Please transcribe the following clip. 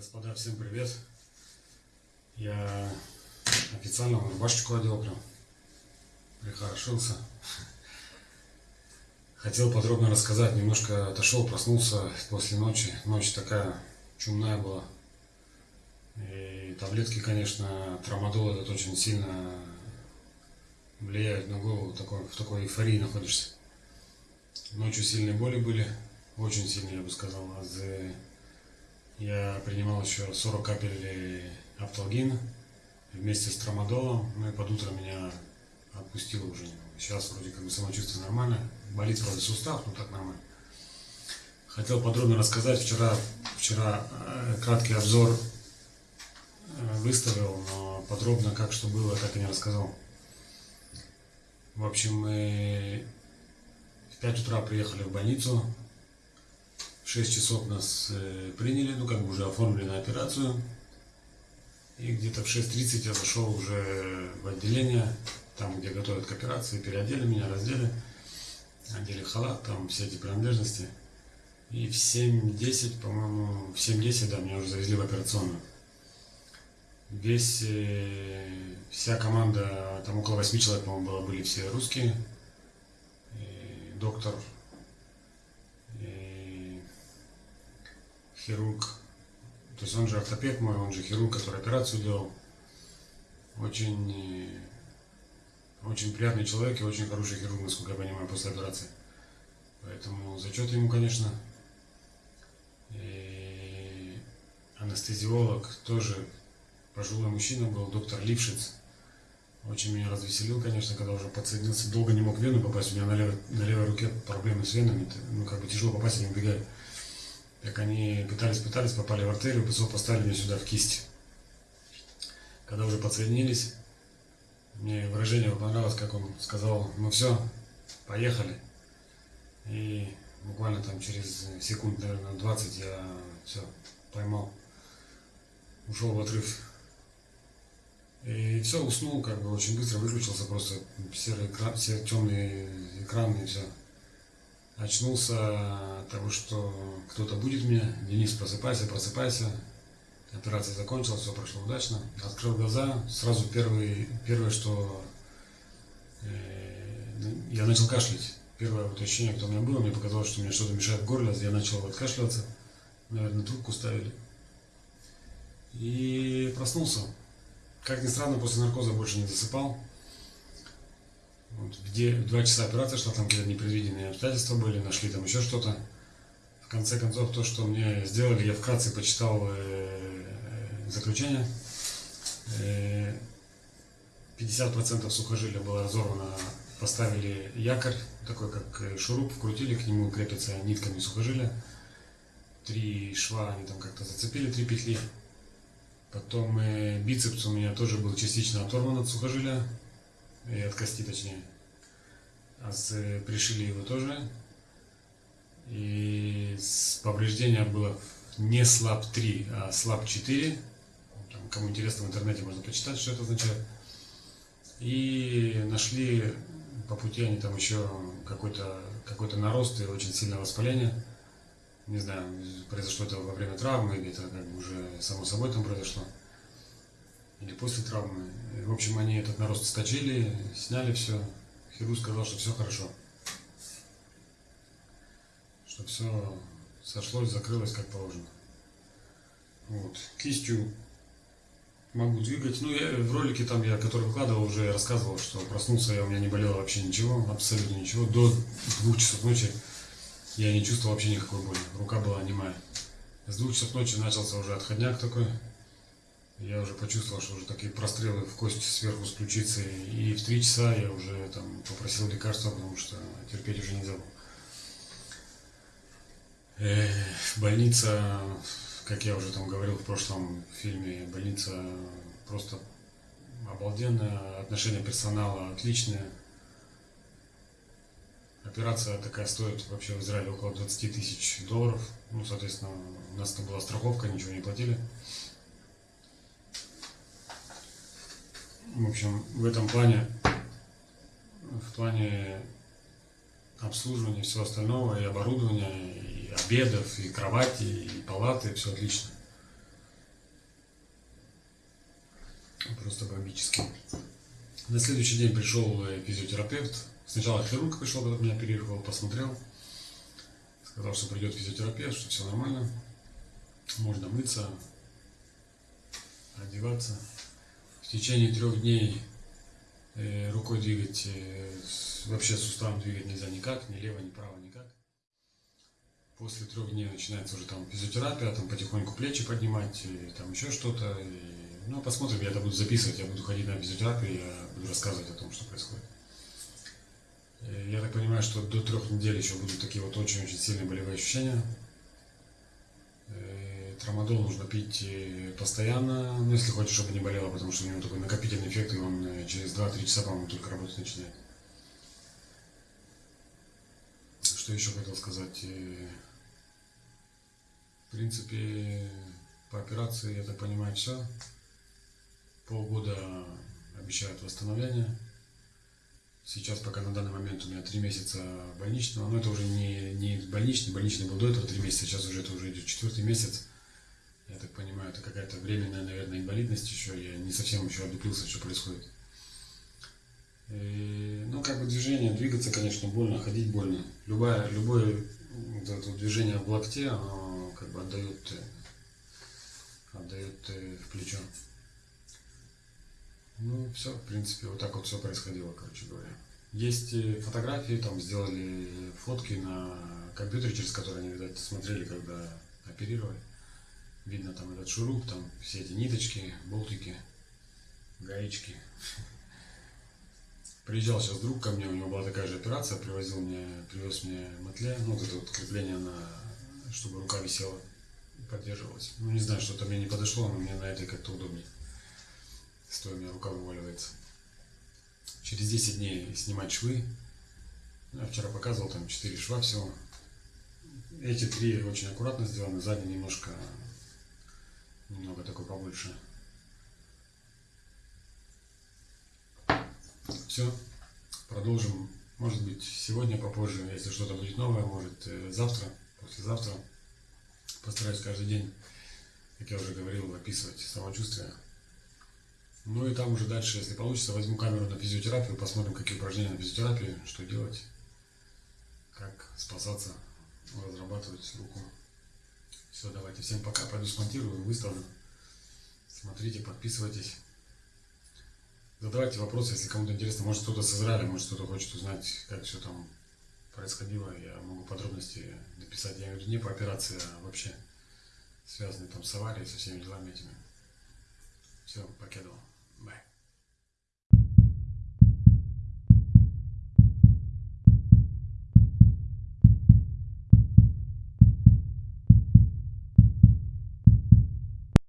Господа, всем привет. Я официально рубашечку одел прям. Прихорошился. Хотел подробно рассказать, немножко отошел, проснулся после ночи. Ночь такая чумная была. И таблетки, конечно, трамадол этот очень сильно влияют на голову, такой, в такой эйфории находишься. Ночью сильные боли были, очень сильные, я бы сказал. А я принимал еще 40 капель апталгина вместе с трамадолом. Ну и под утро меня отпустило уже. Сейчас вроде как бы самочувствие нормальное. Болит вроде сустав, но так нормально. Хотел подробно рассказать. Вчера, вчера э, краткий обзор э, выставил, но подробно как что было, так и не рассказал. В общем, мы в 5 утра приехали в больницу, 6 часов нас э, приняли, ну как бы уже оформили на операцию. И где-то в 6.30 я зашел уже в отделение, там, где готовят к операции, переодели меня, раздели, одели халат, там все эти принадлежности. И в 7.10, по-моему, в 7.10, да, меня уже завезли в операционную. Весь, э, вся команда, там около 8 человек, по-моему, было, были все русские. И доктор хирург, то есть он же ортопед мой, он же хирург, который операцию делал. Очень, очень приятный человек и очень хороший хирург, насколько я понимаю, после операции. Поэтому зачет ему, конечно. И анестезиолог тоже пожилой мужчина был, доктор Лившиц. Очень меня развеселил, конечно, когда уже подсоединился. Долго не мог в вену попасть. У меня на левой, на левой руке проблемы с венами. Ну, как бы тяжело попасть, они убегают. Как они пытались-пытались, попали в артерию, ПСО поставили мне сюда в кисть. Когда уже подсоединились, мне выражение понравилось, как он сказал, ну все, поехали. И буквально там через секунд, наверное, 20 я все поймал, ушел в отрыв. И все, уснул, как бы очень быстро выключился, просто серый экран, все темные экраны и все. Очнулся от того, что кто-то будет меня. Денис, просыпайся, просыпайся. Операция закончилась, все прошло удачно. Открыл глаза, сразу первый, первое, что э, я начал кашлять. Первое вот ощущение, кто у меня было, мне показалось, что мне что-то мешает в горле, я начал откашливаться. Наверное, трубку ставили. И проснулся. Как ни странно, после наркоза больше не засыпал. Где два часа операция шла, там какие-то непредвиденные обстоятельства были, нашли там еще что-то. В конце концов, то, что мне сделали, я вкратце почитал э, заключение. Э, 50% сухожилия было разорвано, поставили якорь, такой как э, шуруп, вкрутили, к нему крепятся нитками сухожилия. Три шва они там как-то зацепили, три петли. Потом э, бицепс у меня тоже был частично оторван от сухожилия, и от кости точнее. А с, пришили его тоже. И с повреждения было не слаб 3, а слаб 4. Там, кому интересно, в интернете можно почитать, что это означает. И нашли по пути они там еще какой-то какой, -то, нарост и очень сильное воспаление. Не знаю, произошло это во время травмы, или это как бы уже само собой там произошло или после травмы. В общем, они этот нарост сточили, сняли все. Хирург сказал, что все хорошо. Что все сошлось, закрылось как положено. Вот. Кистью могу двигать. Ну, я в ролике там, я, который выкладывал, уже рассказывал, что проснулся я, у меня не болело вообще ничего, абсолютно ничего. До двух часов ночи я не чувствовал вообще никакой боли. Рука была немая. С двух часов ночи начался уже отходняк такой. Я уже почувствовал, что уже такие прострелы в кость сверху с ключицей. И в три часа я уже там попросил лекарства, потому что терпеть уже нельзя было. Э, больница, как я уже там говорил в прошлом фильме, больница просто обалденная, отношение персонала отличное. Операция такая стоит вообще в Израиле около 20 тысяч долларов. Ну, соответственно, у нас там была страховка, ничего не платили. В общем, в этом плане, в плане обслуживания и всего остального, и оборудования, и обедов, и кровати, и палаты, все отлично. Просто бомбически. На следующий день пришел физиотерапевт. Сначала хирург пришел, когда меня оперировал, посмотрел. Сказал, что придет физиотерапевт, что все нормально. Можно мыться, одеваться. В течение трех дней э, рукой двигать, э, вообще суставом двигать нельзя никак, ни лево, ни право, никак. После трех дней начинается уже там физиотерапия, там потихоньку плечи поднимать, и там еще что-то. ну, посмотрим, я это буду записывать, я буду ходить на физиотерапию, я буду рассказывать о том, что происходит. Э, Я так понимаю, что до трех недель еще будут такие вот очень-очень сильные болевые ощущения. Трамадол нужно пить э, постоянно, ну, если хочешь, чтобы не болело, потому что у него такой накопительный эффект, и он э, через 2-3 часа, по-моему, только работать начинает. Что еще хотел сказать? Э, В принципе, по операции, я так понимаю, все. Полгода обещают восстановление. Сейчас пока на данный момент у меня три месяца больничного, но это уже не, не больничный, больничный был до этого три месяца, сейчас уже это уже идет четвертый месяц. Я так понимаю, это какая-то временная, наверное, инвалидность еще, я не совсем еще одуплился, что происходит. И, ну, как бы движение, двигаться, конечно, больно, ходить больно. Любое, любое вот это движение в локте, оно как бы отдает, э, отдает э, в плечо. Ну, все, в принципе, вот так вот все происходило, короче говоря. Есть э, фотографии, там сделали фотки на компьютере, через который они, видать, смотрели, когда оперировали. Видно там этот шуруп, там все эти ниточки, болтики, гаечки. Приезжал сейчас друг ко мне, у него была такая же операция, привозил мне, привез мне матле, ну, вот это вот крепление на, чтобы рука висела поддерживалась. Ну, не знаю, что-то мне не подошло, но мне на этой как-то удобнее. Стоя у меня рука вываливается. Через 10 дней снимать швы. Я вчера показывал, там 4 шва всего. Эти три очень аккуратно сделаны, задний немножко, немного такой побольше. Все, продолжим. Может быть, сегодня попозже, если что-то будет новое, может э, завтра, послезавтра. Постараюсь каждый день, как я уже говорил, описывать самочувствие. Ну и там уже дальше, если получится, возьму камеру на физиотерапию, посмотрим, какие упражнения на физиотерапии, что делать, как спасаться, разрабатывать руку. Все, давайте, всем пока, пойду смонтирую, выставлю. Смотрите, подписывайтесь. Задавайте вопросы, если кому-то интересно. Может кто-то с Израиля, может кто-то хочет узнать, как все там происходило. Я могу подробности написать. Я имею не по операции, а вообще связанные там с аварией, со всеми делами этими. Все, покедал. Bye.